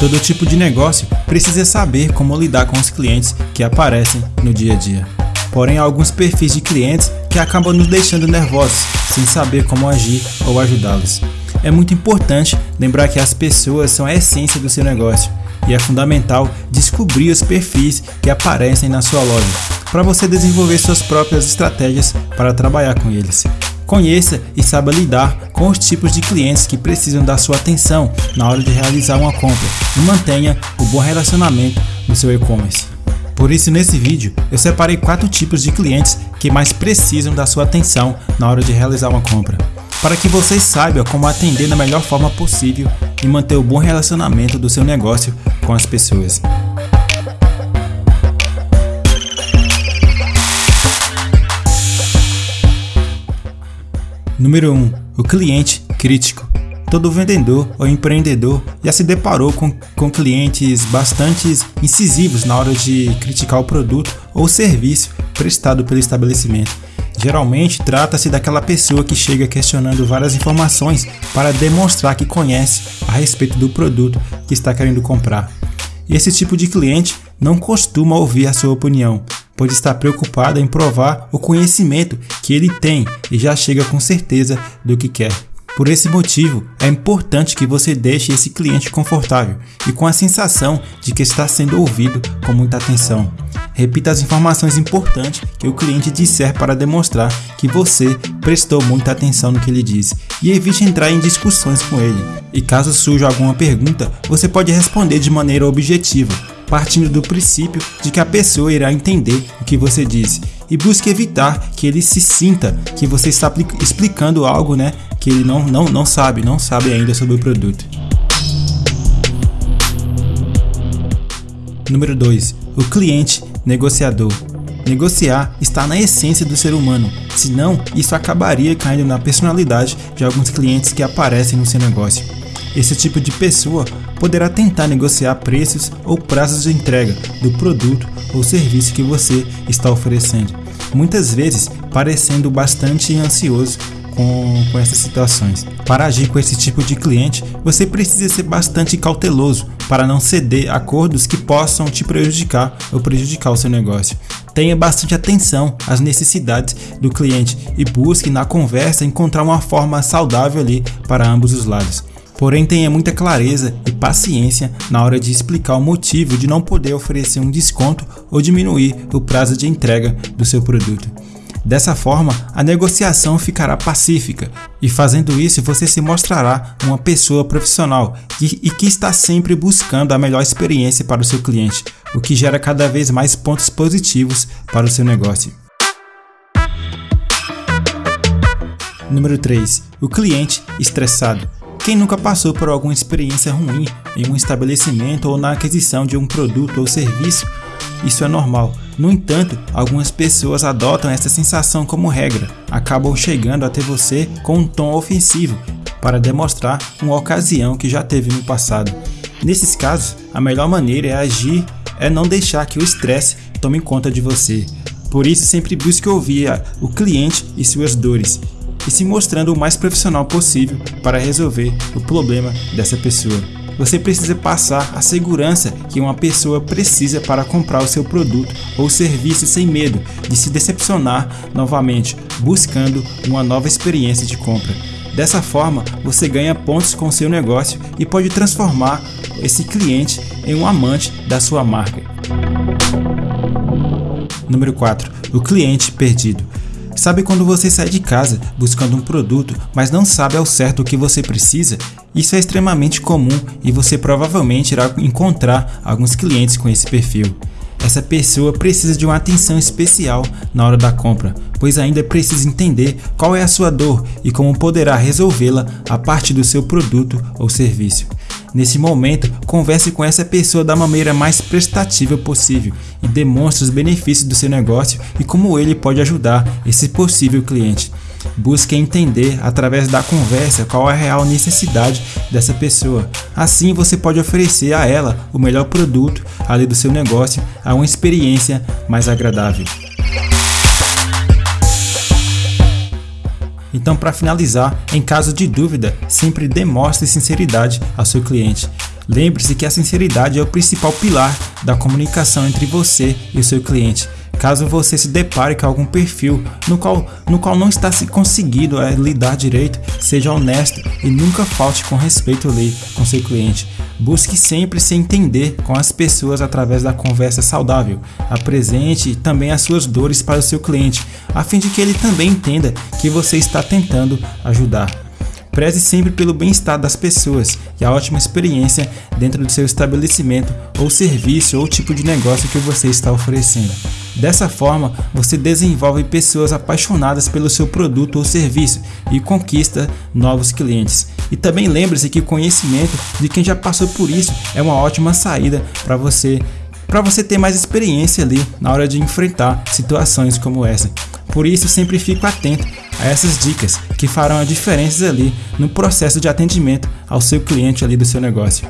Todo tipo de negócio precisa saber como lidar com os clientes que aparecem no dia a dia. Porém, há alguns perfis de clientes que acabam nos deixando nervosos, sem saber como agir ou ajudá-los. É muito importante lembrar que as pessoas são a essência do seu negócio e é fundamental descobrir os perfis que aparecem na sua loja para você desenvolver suas próprias estratégias para trabalhar com eles. Conheça e saiba lidar com os tipos de clientes que precisam da sua atenção na hora de realizar uma compra e mantenha o bom relacionamento no seu e-commerce. Por isso, nesse vídeo, eu separei quatro tipos de clientes que mais precisam da sua atenção na hora de realizar uma compra, para que vocês saibam como atender da melhor forma possível e manter o bom relacionamento do seu negócio com as pessoas. Número 1. O cliente crítico. Todo vendedor ou empreendedor já se deparou com, com clientes bastante incisivos na hora de criticar o produto ou serviço prestado pelo estabelecimento. Geralmente trata-se daquela pessoa que chega questionando várias informações para demonstrar que conhece a respeito do produto que está querendo comprar. Esse tipo de cliente não costuma ouvir a sua opinião, pois está preocupado em provar o conhecimento que ele tem e já chega com certeza do que quer. Por esse motivo, é importante que você deixe esse cliente confortável e com a sensação de que está sendo ouvido com muita atenção. Repita as informações importantes que o cliente disser para demonstrar que você prestou muita atenção no que ele disse e evite entrar em discussões com ele. E caso surja alguma pergunta, você pode responder de maneira objetiva, partindo do princípio de que a pessoa irá entender o que você disse e busque evitar que ele se sinta que você está explicando algo, né, que ele não, não, não sabe, não sabe ainda sobre o produto. Número 2. O cliente negociador. Negociar está na essência do ser humano, senão isso acabaria caindo na personalidade de alguns clientes que aparecem no seu negócio. Esse tipo de pessoa poderá tentar negociar preços ou prazos de entrega do produto ou serviço que você está oferecendo, muitas vezes parecendo bastante ansioso com, com essas situações. Para agir com esse tipo de cliente, você precisa ser bastante cauteloso para não ceder acordos que possam te prejudicar ou prejudicar o seu negócio. Tenha bastante atenção às necessidades do cliente e busque na conversa encontrar uma forma saudável ali para ambos os lados. Porém, tenha muita clareza e paciência na hora de explicar o motivo de não poder oferecer um desconto ou diminuir o prazo de entrega do seu produto. Dessa forma, a negociação ficará pacífica e fazendo isso você se mostrará uma pessoa profissional e que está sempre buscando a melhor experiência para o seu cliente, o que gera cada vez mais pontos positivos para o seu negócio. Número 3. O cliente estressado. Quem nunca passou por alguma experiência ruim em um estabelecimento ou na aquisição de um produto ou serviço, isso é normal. No entanto, algumas pessoas adotam essa sensação como regra, acabam chegando até você com um tom ofensivo para demonstrar uma ocasião que já teve no passado. Nesses casos, a melhor maneira é agir é não deixar que o estresse tome conta de você. Por isso, sempre busque ouvir o cliente e suas dores e se mostrando o mais profissional possível para resolver o problema dessa pessoa. Você precisa passar a segurança que uma pessoa precisa para comprar o seu produto ou serviço sem medo de se decepcionar novamente, buscando uma nova experiência de compra. Dessa forma, você ganha pontos com seu negócio e pode transformar esse cliente em um amante da sua marca. Número 4. O cliente perdido. Sabe quando você sai de casa buscando um produto, mas não sabe ao certo o que você precisa? Isso é extremamente comum e você provavelmente irá encontrar alguns clientes com esse perfil. Essa pessoa precisa de uma atenção especial na hora da compra, pois ainda precisa entender qual é a sua dor e como poderá resolvê-la a partir do seu produto ou serviço. Nesse momento, converse com essa pessoa da maneira mais prestativa possível e demonstre os benefícios do seu negócio e como ele pode ajudar esse possível cliente. Busque entender através da conversa qual é a real necessidade dessa pessoa. Assim você pode oferecer a ela o melhor produto ali do seu negócio a uma experiência mais agradável. Então, para finalizar, em caso de dúvida, sempre demonstre sinceridade ao seu cliente. Lembre-se que a sinceridade é o principal pilar da comunicação entre você e o seu cliente. Caso você se depare com algum perfil no qual, no qual não está se conseguindo é, lidar direito, seja honesto e nunca falte com respeito ali com seu cliente. Busque sempre se entender com as pessoas através da conversa saudável. Apresente também as suas dores para o seu cliente, a fim de que ele também entenda que você está tentando ajudar. Preze sempre pelo bem-estar das pessoas e a ótima experiência dentro do seu estabelecimento ou serviço ou tipo de negócio que você está oferecendo. Dessa forma, você desenvolve pessoas apaixonadas pelo seu produto ou serviço e conquista novos clientes. E também lembre-se que o conhecimento de quem já passou por isso é uma ótima saída para você para você ter mais experiência ali na hora de enfrentar situações como essa. Por isso, sempre fico atento a essas dicas que farão a diferença ali no processo de atendimento ao seu cliente ali do seu negócio.